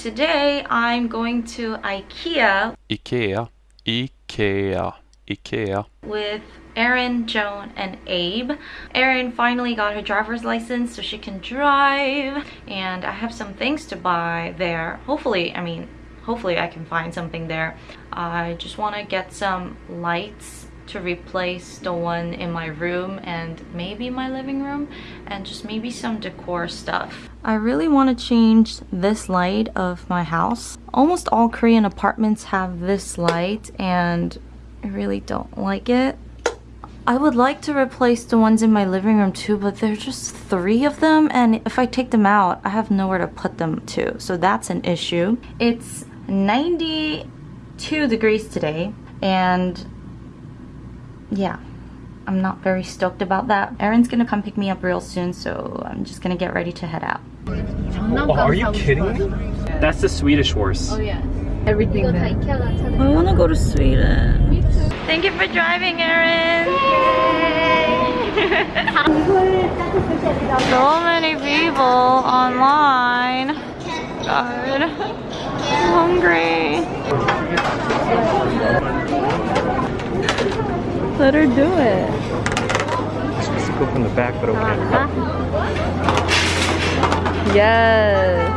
today I'm going to IKEA Ikea, Ikea, Ikea. with Erin, Joan, and Abe. Erin finally got her driver's license so she can drive and I have some things to buy there. Hopefully, I mean, hopefully I can find something there. I just want to get some lights to replace the one in my room and maybe my living room and just maybe some decor stuff. I really want to change this light of my house. Almost all Korean apartments have this light and I really don't like it. I would like to replace the ones in my living room too, but there's just three of them and if I take them out, I have nowhere to put them to. So that's an issue. It's 92 degrees today and yeah, I'm not very stoked about that. Erin's gonna come pick me up real soon, so I'm just gonna get ready to head out. Oh, are you kidding me? That's the Swedish horse. Oh yeah. Everything there. I wanna go to Sweden. Thank you for driving, Erin. so many people online. God, I'm hungry. Let her do it. Just go from the back, but okay. Yes.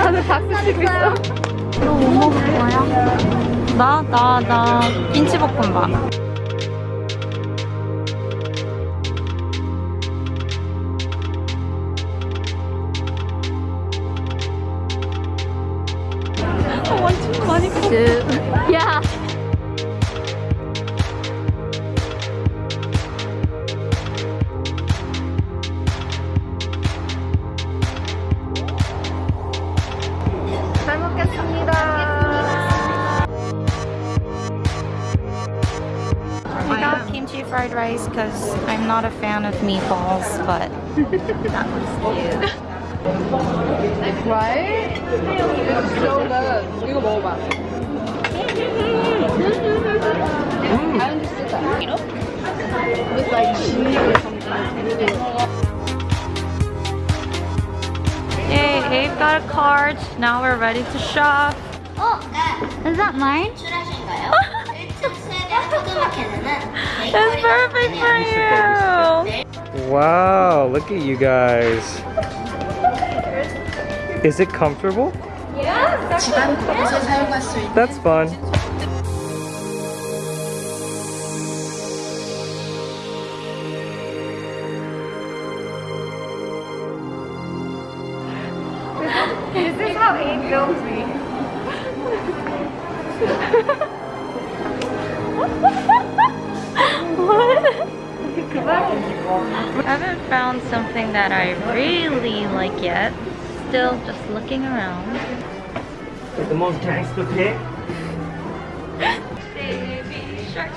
다들 박수 치고 있어. 너뭐 먹을 거야? 나? 나, 나 김치볶음밥. 완 rice because I'm not a fan of meatballs, but that was cute. Right? It's so good. 이거 먹어봐. I understood that. You know? With like cheese or something. Yay, Abe got a card. Now we're ready to shop. 어, 네. Is that mine? That's perfect for you. Wow, look at you guys. Is it comfortable? Yeah. That's fun. This is how Abe kills me. I haven't found something that I really like yet. Still just looking around. The most gangster pick. Baby shark.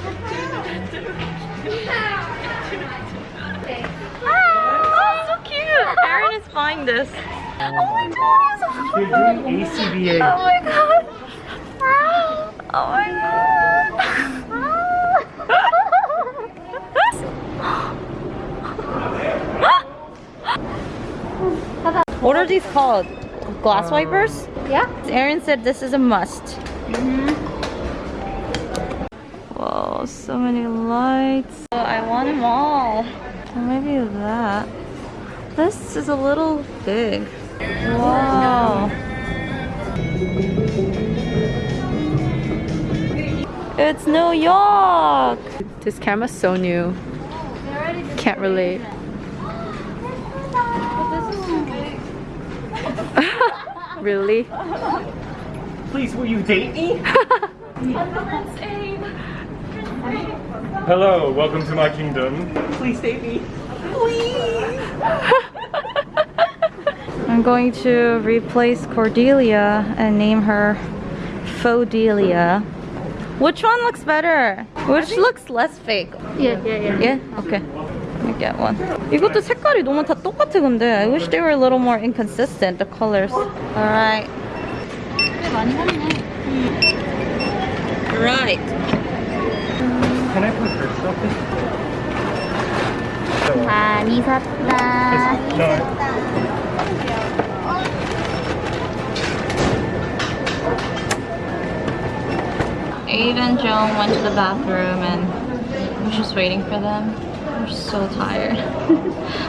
Ah, so cute. Erin is buying this. Oh my god, it's so You're doing ACBA. Oh my god. Oh my god. What are these called? Glass um, wipers? Yeah. Erin said this is a must. Mm-hmm. Whoa, so many lights. Oh, I want them all. Maybe that. This is a little big. Wow. It's New York. This camera's so new. Can't relate. really? Please, will you date me? Hello, welcome to my kingdom. Please date me. Please! I'm going to replace Cordelia and name her Fodelia. Which one looks better? Which looks less fake? Yeah, yeah, yeah. Yeah? Okay Let me get one. 이것도 색깔이 너무 다 똑같아 근데. I wish they were a little more inconsistent, the colors. Alright. Right. Can I put her stuff in? 많이 샀다. No. Abe and Joan went to the bathroom and I was just waiting for them. so tired.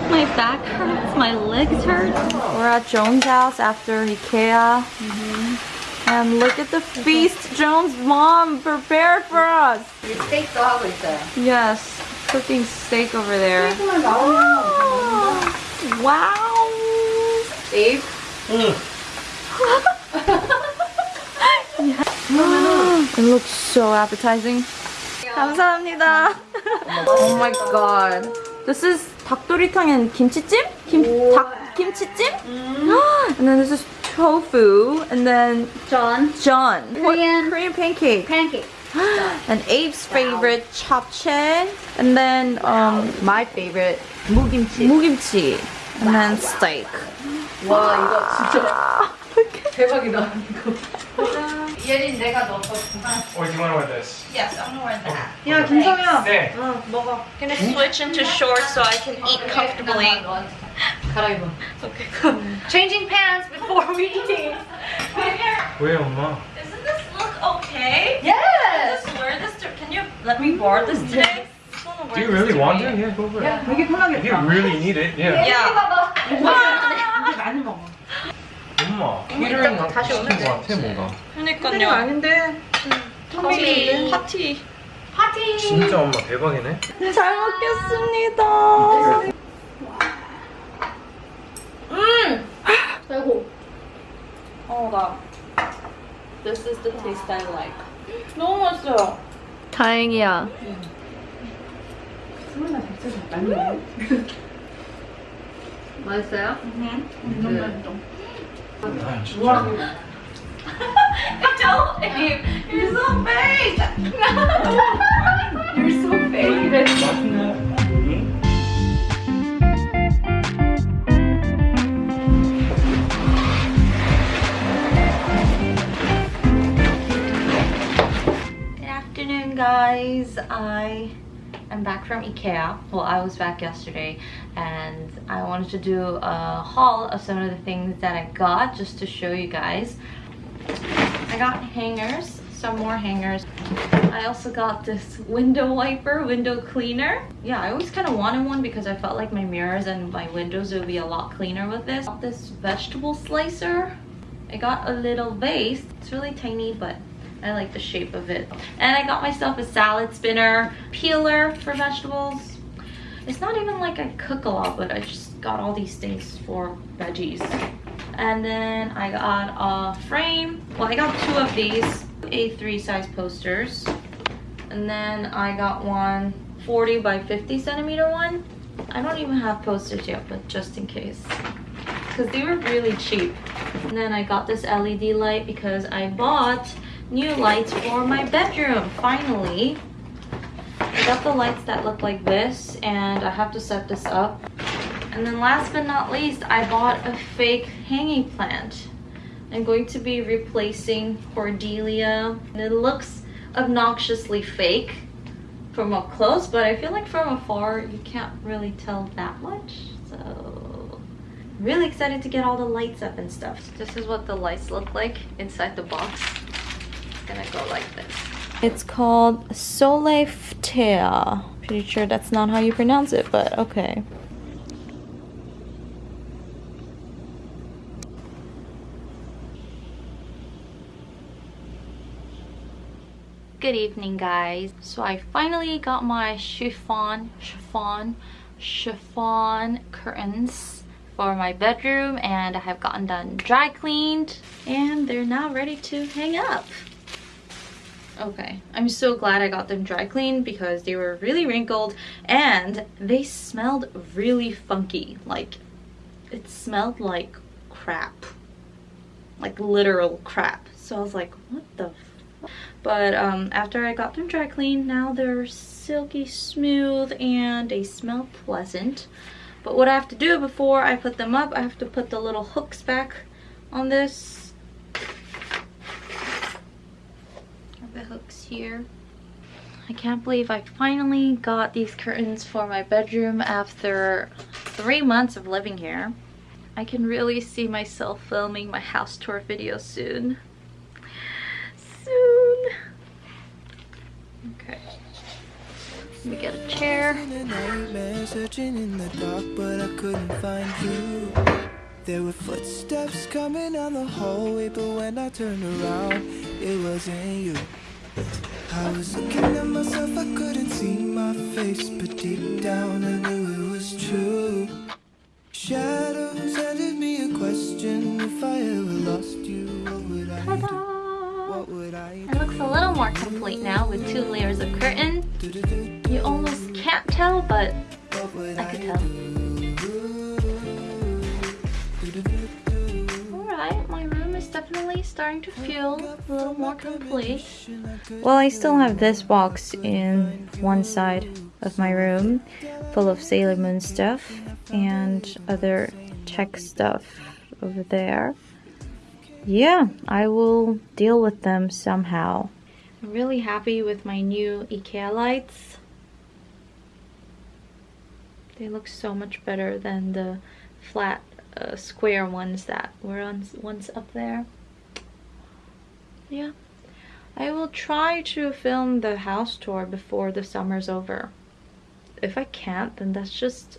my back hurts, my legs hurt. We're at Joan's house after Ikea. Mm -hmm. And look at the feast Joan's mom prepared for us. The steak 하고 there. Yes, cooking steak over there. Oh, wow. Steve. Mm. yeah. it looks so appetizing. 감사합니다 oh my god. This is 닭도리탕 and kimchi찜? Kim, 닭 kimchi찜? and then this is tofu and then John. John. What- Korean- Korean pancake. Pancake. and Abe's favorite japchae. And then um my favorite 무김치. mugimchi. And then steak. 와 이거 진짜 대박이다 이거. 예린 내가 넣었거 Or do you want to wear this? Yes, I'm gonna wear that. 야 김성현. 네. 어 먹어. gonna switch into shorts so I can eat comfortably. 갈아입어. Okay. Changing pants before we eat. 왜 엄마? Isn't this look okay? Yes. Just wear this to, can you let me wear this today? Just wanna wear Do you this really want today. to? Yeah, go for it. 야 되게 If you 편하겠다. really need it, yeah. Yeah. 봐봐. 이제 많이 먹어. 엄마, 케이터링 다시 시킨 오면 것 같아 뭔가. 팬이 그러니까요. 아닌데. 파티. 파티. 파티. 진짜 엄마 대박이네. 잘 먹겠습니다. 아이고. Oh god. This is the taste I like. 너무 맛있어요. 다행이야. 맛있어요? 아, 진 짜. Don't, Abe. You're so fake. You're so fake. Good afternoon, guys. I am back from IKEA. Well, I was back yesterday, and I wanted to do a haul of some of the things that I got just to show you guys. I got hangers, some more hangers. I also got this window wiper, window cleaner. Yeah, I always kind of wanted one because I felt like my mirrors and my windows would be a lot cleaner with this. Got this vegetable slicer. I got a little vase. It's really tiny, but I like the shape of it. And I got myself a salad spinner, peeler for vegetables. It's not even like I cook a lot, but I just got all these things for veggies. And then I got a frame. Well, I got two of these A3 size posters. And then I got one 40 by 50 centimeter one. I don't even have posters yet, but just in case. Because they were really cheap. And then I got this LED light because I bought new lights for my bedroom, finally. I got the lights that look like this and I have to set this up. And then last but not least, I bought a fake hanging plant. I'm going to be replacing Cordelia. And it looks obnoxiously fake from up close, but I feel like from afar you can't really tell that much. So really excited to get all the lights up and stuff. This is what the lights look like inside the box. It's gonna go like this. It's called Sollefteå. Pretty sure that's not how you pronounce it, but okay. Good evening, guys. So I finally got my chiffon, chiffon, chiffon curtains for my bedroom and I have gotten them dry cleaned and they're now ready to hang up. Okay, I'm so glad I got them dry cleaned because they were really wrinkled and they smelled really funky. Like, it smelled like crap. Like literal crap. So I was like, what the but um, after I got them dry cleaned, now they're silky smooth and they smell pleasant. But what I have to do before I put them up, I have to put the little hooks back on this. Have the hooks here. I can't believe I finally got these curtains for my bedroom after three months of living here. I can really see myself filming my house tour video soon. Soon. Okay. Let me get a chair. searching in the dark, but I couldn't find you. There were footsteps coming down the hallway, but when I turned around, it wasn't you. I was looking at myself, I couldn't see my face, but deep down I knew it was true. Shadows handed me a question if I ever lost you, what would I do? What would I It looks a little more complete now with two layers of curtain. You almost can't tell, but I could tell. Alright, my definitely starting to feel a little more complete. Well, I still have this box in one side of my room full of Sailor Moon stuff and other tech stuff over there. Yeah, I will deal with them somehow. I'm really happy with my new IKEA lights. They look so much better than the flat uh, square ones that were on once up there. Yeah. I will try to film the house tour before the summer's over. If I can't, then that's just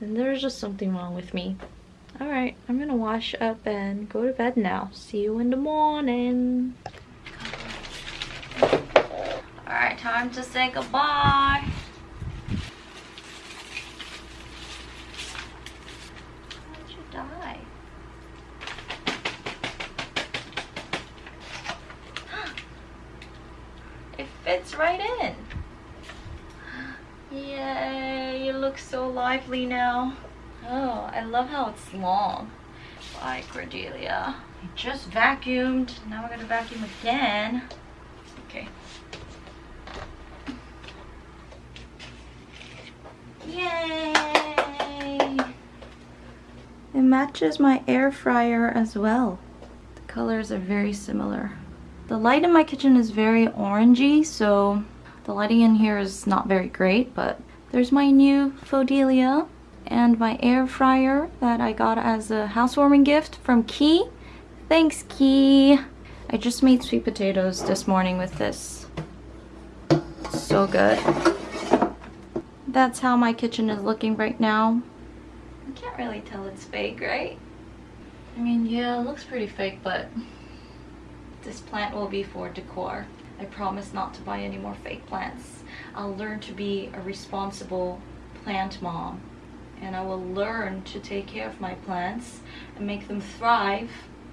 then there's just something wrong with me. Alright, I'm gonna wash up and go to bed now. See you in the morning. Alright, time to say goodbye. How'd you die? It fits right in. Yay, you look so lively now. Oh, I love how it's long. Bye, Cordelia. I just vacuumed. Now we're gonna vacuum again. Okay. Yay! It matches my air fryer as well. The colors are very similar. The light in my kitchen is very orangey, so the lighting in here is not very great, but there's my new Fodelia and my air fryer that I got as a housewarming gift from Key. Thanks, Key. I just made sweet potatoes this morning with this. So good. That's how my kitchen is looking right now. You can't really tell it's fake, right? I mean, yeah, it looks pretty fake, but this plant will be for decor. I promise not to buy any more fake plants. I'll learn to be a responsible plant mom and I will learn to take care of my plants and make them thrive.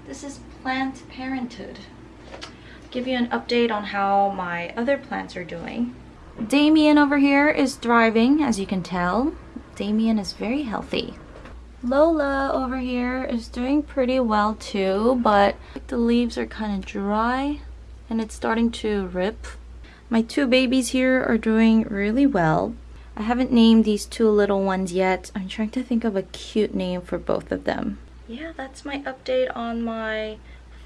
This is plant parenthood. Give you an update on how my other plants are doing. Damien over here is thriving, as you can tell. Damien is very healthy. Lola over here is doing pretty well too, but the leaves are kind of dry and it's starting to rip. My two babies here are doing really well. I haven't named these two little ones yet. I'm trying to think of a cute name for both of them. Yeah, that's my update on my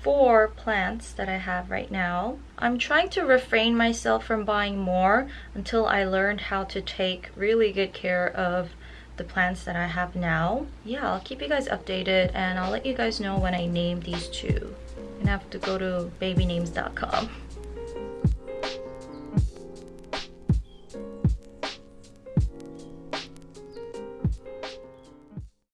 four plants that I have right now. I'm trying to refrain myself from buying more until I learned how to take really good care of the plants that I have now. Yeah, I'll keep you guys updated and I'll let you guys know when I name these two. I'm gonna have to go to babynames.com.